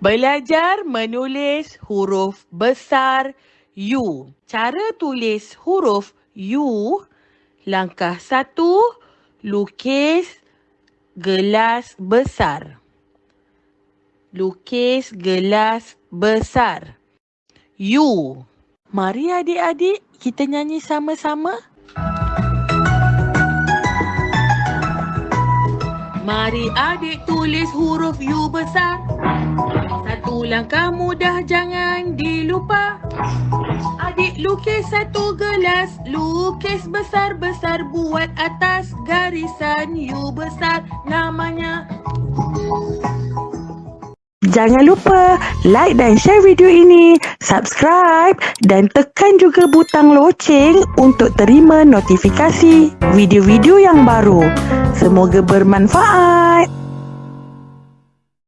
Belajar menulis huruf besar U. Cara tulis huruf U. Langkah satu, lukis gelas besar. Lukis gelas besar. U. Mari adik-adik kita nyanyi sama-sama. Mari adik tulis huruf U besar. Satu langkah mudah jangan dilupa. Adik lukis satu gelas, lukis besar-besar buat atas garisan U besar namanya. Jangan lupa like dan share video ini, subscribe dan tekan juga butang loceng untuk terima notifikasi video-video yang baru. Semoga bermanfaat.